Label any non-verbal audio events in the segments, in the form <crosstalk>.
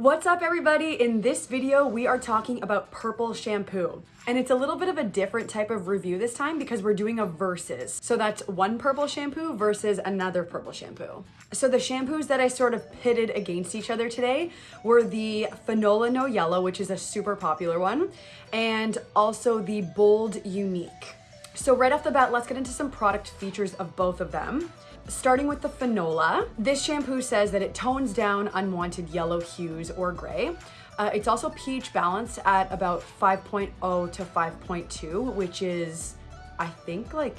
What's up everybody? In this video, we are talking about purple shampoo. And it's a little bit of a different type of review this time because we're doing a versus. So that's one purple shampoo versus another purple shampoo. So the shampoos that I sort of pitted against each other today were the Fanola No Yellow, which is a super popular one, and also the Bold Unique. So right off the bat, let's get into some product features of both of them. Starting with the Fanola, this shampoo says that it tones down unwanted yellow hues or gray. Uh, it's also pH balanced at about 5.0 to 5.2, which is, I think, like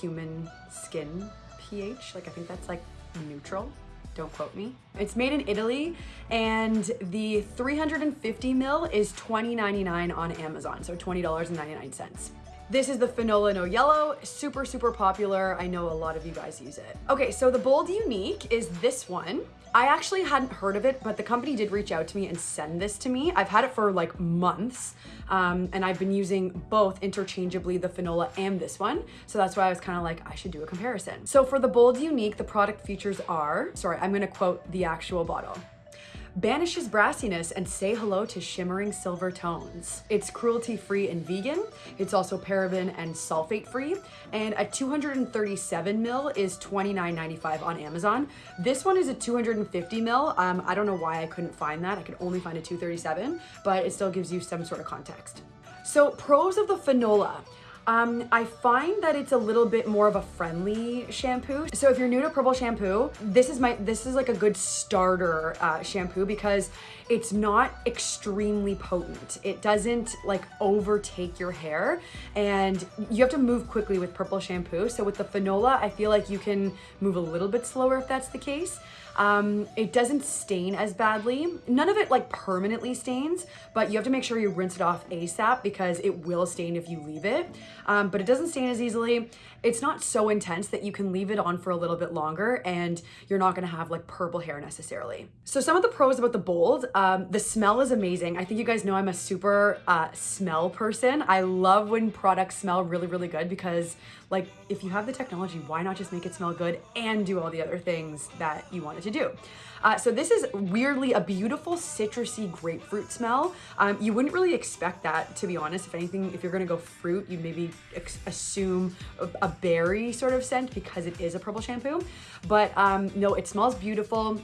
human skin pH. Like, I think that's like neutral. Don't quote me. It's made in Italy and the 350 mil is $20.99 on Amazon, so $20.99. This is the Fanola No Yellow, super, super popular. I know a lot of you guys use it. Okay, so the Bold Unique is this one. I actually hadn't heard of it, but the company did reach out to me and send this to me. I've had it for like months, um, and I've been using both interchangeably, the Fanola and this one. So that's why I was kind of like, I should do a comparison. So for the Bold Unique, the product features are, sorry, I'm gonna quote the actual bottle banishes brassiness and say hello to shimmering silver tones. It's cruelty-free and vegan. It's also paraben and sulfate-free. And a 237 mil is $29.95 on Amazon. This one is a 250 mil. Um, I don't know why I couldn't find that. I could only find a 237, but it still gives you some sort of context. So pros of the Fanola. Um, I find that it's a little bit more of a friendly shampoo. So if you're new to purple shampoo, this is my this is like a good starter uh, shampoo because it's not extremely potent. It doesn't like overtake your hair and you have to move quickly with purple shampoo. So with the Fanola, I feel like you can move a little bit slower if that's the case. Um, it doesn't stain as badly. None of it like permanently stains, but you have to make sure you rinse it off ASAP because it will stain if you leave it. Um, but it doesn't stain as easily. It's not so intense that you can leave it on for a little bit longer and you're not gonna have like purple hair necessarily. So some of the pros about the Bold, um, the smell is amazing. I think you guys know I'm a super uh, smell person. I love when products smell really, really good because like if you have the technology, why not just make it smell good and do all the other things that you want it to do? Uh, so this is weirdly a beautiful citrusy grapefruit smell. Um, you wouldn't really expect that, to be honest. If anything, if you're gonna go fruit, you'd maybe assume a, a, berry sort of scent because it is a purple shampoo. But um, no, it smells beautiful.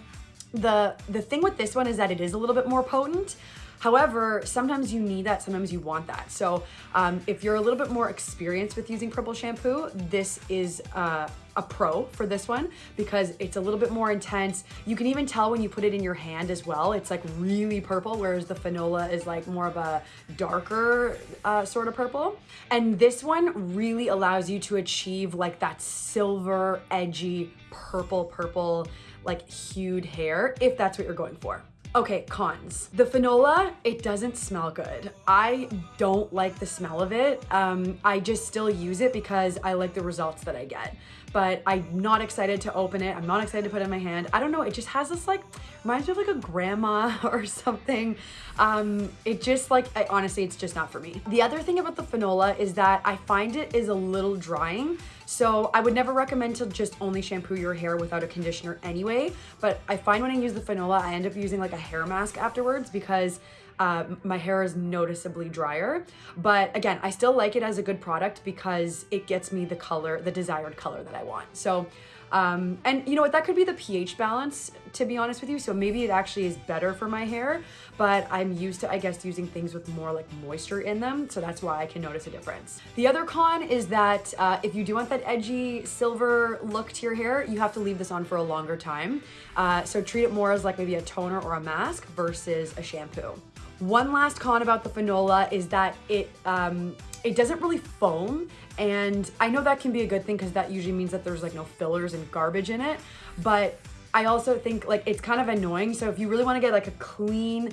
The, the thing with this one is that it is a little bit more potent. However, sometimes you need that, sometimes you want that. So um, if you're a little bit more experienced with using purple shampoo, this is uh, a pro for this one because it's a little bit more intense. You can even tell when you put it in your hand as well. It's like really purple, whereas the Fanola is like more of a darker uh, sort of purple. And this one really allows you to achieve like that silver, edgy, purple, purple, like hued hair if that's what you're going for. Okay, cons. The Fanola, it doesn't smell good. I don't like the smell of it. Um, I just still use it because I like the results that I get. But I'm not excited to open it. I'm not excited to put it in my hand. I don't know, it just has this like, reminds me of like a grandma <laughs> or something. Um, it just like, I, honestly, it's just not for me. The other thing about the Fanola is that I find it is a little drying. So I would never recommend to just only shampoo your hair without a conditioner anyway. But I find when I use the Fanola, I end up using like a hair mask afterwards because uh, my hair is noticeably drier. But again, I still like it as a good product because it gets me the color, the desired color that I want. So um, and you know what, that could be the pH balance, to be honest with you. So maybe it actually is better for my hair, but I'm used to, I guess, using things with more like moisture in them. So that's why I can notice a difference. The other con is that uh, if you do want that edgy silver look to your hair, you have to leave this on for a longer time. Uh, so treat it more as like maybe a toner or a mask versus a shampoo. One last con about the Fanola is that it um, it doesn't really foam and I know that can be a good thing because that usually means that there's like no fillers and garbage in it but I also think like it's kind of annoying so if you really want to get like a clean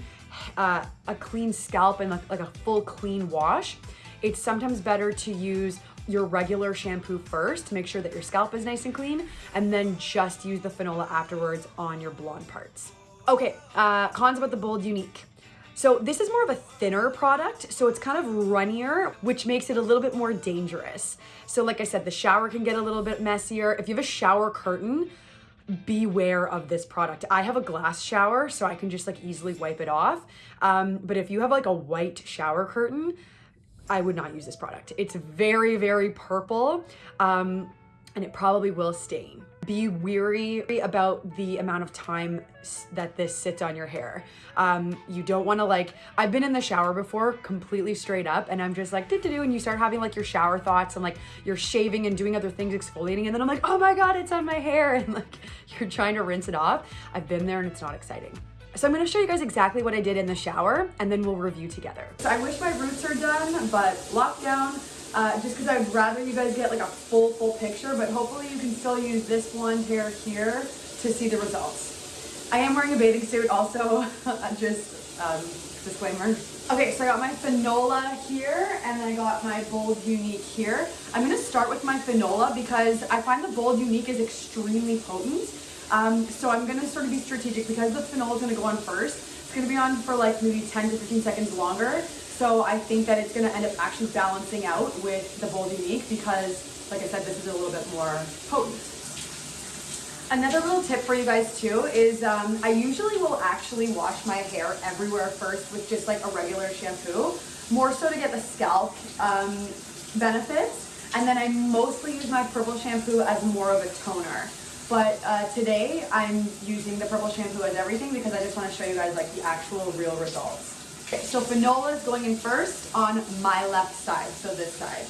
uh, a clean scalp and like, like a full clean wash it's sometimes better to use your regular shampoo first to make sure that your scalp is nice and clean and then just use the Fanola afterwards on your blonde parts. Okay, uh, cons about the Bold Unique. So this is more of a thinner product, so it's kind of runnier, which makes it a little bit more dangerous. So like I said, the shower can get a little bit messier. If you have a shower curtain, beware of this product. I have a glass shower, so I can just like easily wipe it off. Um, but if you have like a white shower curtain, I would not use this product. It's very, very purple um, and it probably will stain. Be weary about the amount of time that this sits on your hair. Um, you don't wanna like, I've been in the shower before completely straight up and I'm just like, do do do, and you start having like your shower thoughts and like you're shaving and doing other things, exfoliating, and then I'm like, oh my God, it's on my hair. <laughs> And like, you're trying to rinse it off. I've been there and it's not exciting. So I'm gonna show you guys exactly what I did in the shower and then we'll review together. So I wish my roots are done, but lockdown, uh, just because I'd rather you guys get like a full, full picture, but hopefully you can still use this blonde hair here to see the results. I am wearing a bathing suit also, <laughs> just um, disclaimer. Okay, so I got my Fanola here and then I got my Bold Unique here. I'm gonna start with my Fanola because I find the Bold Unique is extremely potent. Um, so I'm gonna sort of be strategic because the Fanola is gonna go on first. It's gonna be on for like maybe 10 to 15 seconds longer. So I think that it's gonna end up actually balancing out with the Bold Unique because, like I said, this is a little bit more potent. Another little tip for you guys too is um, I usually will actually wash my hair everywhere first with just like a regular shampoo, more so to get the scalp um, benefits. And then I mostly use my purple shampoo as more of a toner. But uh, today I'm using the purple shampoo as everything because I just want to show you guys like the actual real results. Okay, so Fanola is going in first on my left side, so this side.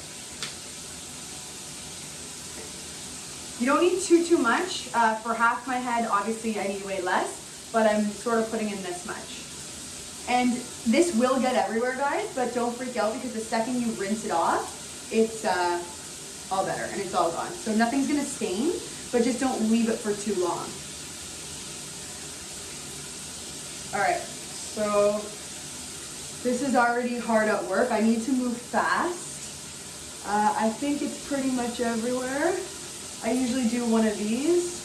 You don't need too, too much. Uh, for half my head, obviously I need way less, but I'm sort of putting in this much. And this will get everywhere, guys, but don't freak out because the second you rinse it off, it's uh, all better and it's all gone. So nothing's gonna stain, but just don't leave it for too long. All right, so this is already hard at work. I need to move fast. Uh, I think it's pretty much everywhere. I usually do one of these.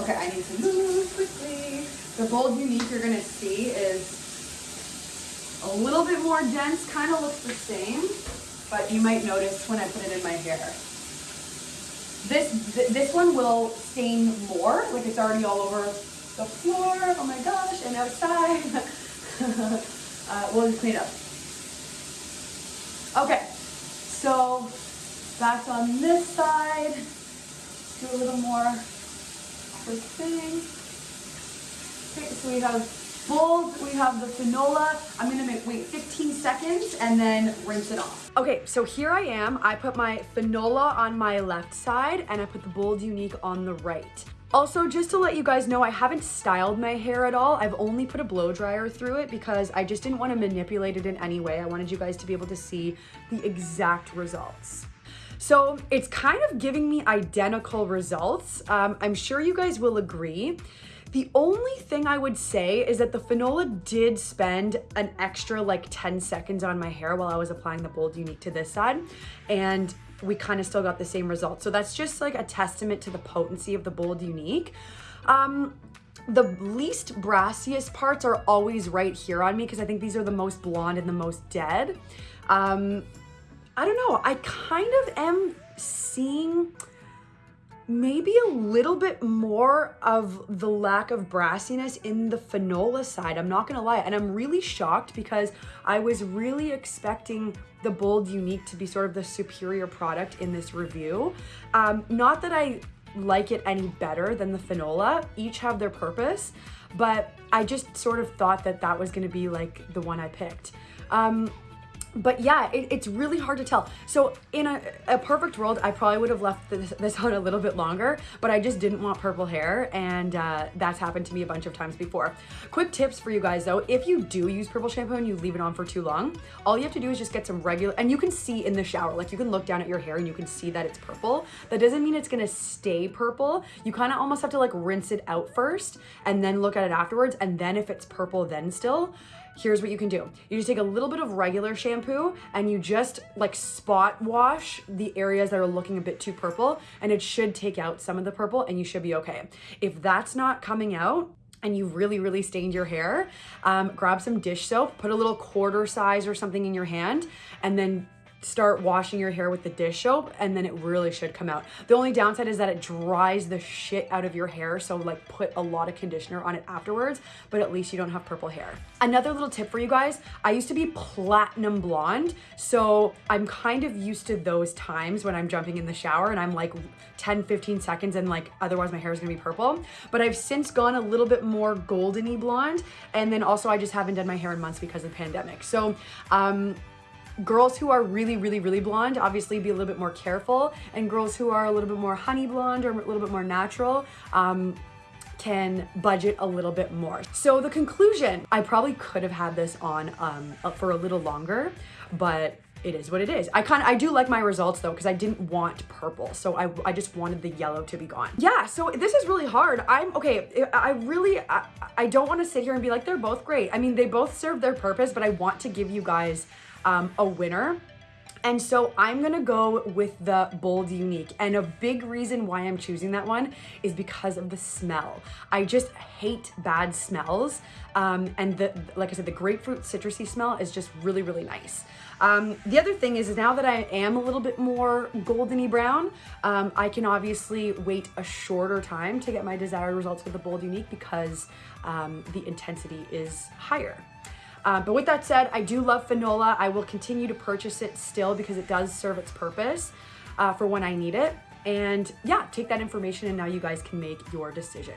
Okay, I need to move quickly. The Bold Unique you're gonna see is a little bit more dense, kind of looks the same, but you might notice when I put it in my hair. This, th this one will stain more, like it's already all over the floor, oh my gosh, and outside. <laughs> uh, we'll just clean up. Okay, so back on this side, do a little more quick thing. Okay, so we have bold, we have the Fanola. I'm gonna make, wait 15 seconds and then rinse it off. Okay, so here I am. I put my Fanola on my left side and I put the Bold Unique on the right. Also, just to let you guys know, I haven't styled my hair at all. I've only put a blow dryer through it because I just didn't want to manipulate it in any way. I wanted you guys to be able to see the exact results. So it's kind of giving me identical results. Um, I'm sure you guys will agree. The only thing I would say is that the Fanola did spend an extra like 10 seconds on my hair while I was applying the Bold Unique to this side. And we kind of still got the same result. So that's just like a testament to the potency of the Bold Unique. Um, the least brassiest parts are always right here on me because I think these are the most blonde and the most dead. Um, I don't know, I kind of am seeing maybe a little bit more of the lack of brassiness in the Fanola side. I'm not gonna lie. And I'm really shocked because I was really expecting the Bold Unique to be sort of the superior product in this review. Um, not that I like it any better than the Fanola. Each have their purpose, but I just sort of thought that that was gonna be like the one I picked. Um, but yeah, it, it's really hard to tell. So in a, a perfect world, I probably would have left this, <laughs> this, on a little bit longer, but I just didn't want purple hair and uh, that's happened to me a bunch of times before. Quick tips for you guys though, if you do use purple shampoo and you leave it on for too long, all you have to do is just get some regular, and you can see in the shower, like you can look down at your hair and you can see that it's purple. That doesn't mean it's gonna stay purple. You kind of almost have to like rinse it out first and then look at it afterwards. And then if it's purple then still, here's what you can do. You just take a little bit of regular shampoo and you just like spot wash the areas that are looking a bit too purple and it should take out some of the purple and you should be okay. If that's not coming out, and you really, really stained your hair, um, grab some dish soap, put a little quarter size or something in your hand, and then start washing your hair with the dish soap and then it really should come out. The only downside is that it dries the shit out of your hair. So like put a lot of conditioner on it afterwards, but at least you don't have purple hair. Another little tip for you guys, I used to be platinum blonde. So I'm kind of used to those times when I'm jumping in the shower and I'm like 10, 15 seconds and like otherwise my hair is gonna be purple. But I've since gone a little bit more goldeny blonde. And then also I just haven't done my hair in months because of the pandemic. So um, girls who are really, really, really blonde, obviously be a little bit more careful. And girls who are a little bit more honey blonde or a little bit more natural, um, can budget a little bit more. So the conclusion, I probably could have had this on um, for a little longer, but it is what it is. I kind of, I do like my results though, because I didn't want purple. So I, I just wanted the yellow to be gone. Yeah, so this is really hard. I'm, okay, I really, I, I don't want to sit here and be like, they're both great. I mean, they both serve their purpose, but I want to give you guys um, a winner. And so I'm gonna go with the Bold Unique. And a big reason why I'm choosing that one is because of the smell. I just hate bad smells. Um, and the, like I said, the grapefruit citrusy smell is just really, really nice. Um, the other thing is, is now that I am a little bit more goldeny brown, um, I can obviously wait a shorter time to get my desired results with the Bold Unique because um, the intensity is higher. Uh, but with that said, I do love Fanola. I will continue to purchase it still because it does serve its purpose uh, for when I need it. And yeah, take that information and now you guys can make your decision.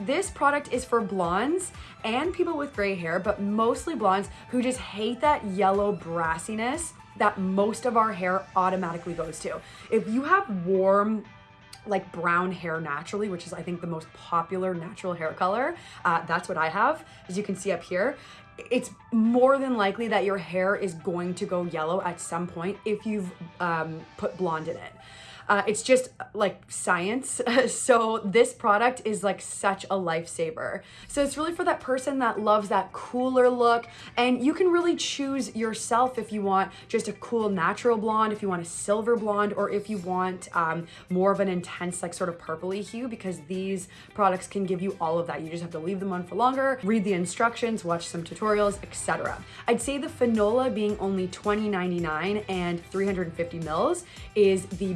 This product is for blondes and people with gray hair, but mostly blondes who just hate that yellow brassiness that most of our hair automatically goes to. If you have warm, like brown hair naturally, which is I think the most popular natural hair color. Uh, that's what I have, as you can see up here it's more than likely that your hair is going to go yellow at some point if you've um, put blonde in it. Uh, it's just like science. <laughs> so this product is like such a lifesaver. So it's really for that person that loves that cooler look and you can really choose yourself if you want just a cool natural blonde, if you want a silver blonde, or if you want um, more of an intense like sort of purpley hue because these products can give you all of that. You just have to leave them on for longer, read the instructions, watch some tutorials, etc. I'd say the Fanola being only $20.99 and 350 mils is the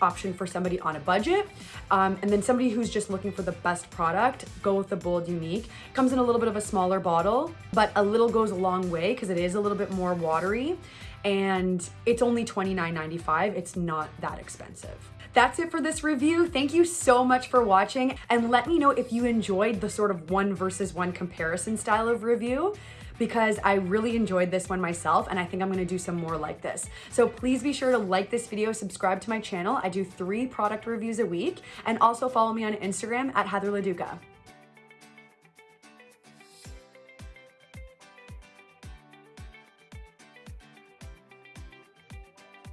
option for somebody on a budget. Um, and then somebody who's just looking for the best product, go with the Bold Unique. Comes in a little bit of a smaller bottle, but a little goes a long way because it is a little bit more watery and it's only $29.95. It's not that expensive. That's it for this review. Thank you so much for watching and let me know if you enjoyed the sort of one versus one comparison style of review because I really enjoyed this one myself and I think I'm gonna do some more like this. So please be sure to like this video, subscribe to my channel. I do three product reviews a week and also follow me on Instagram at Heather LaDuca.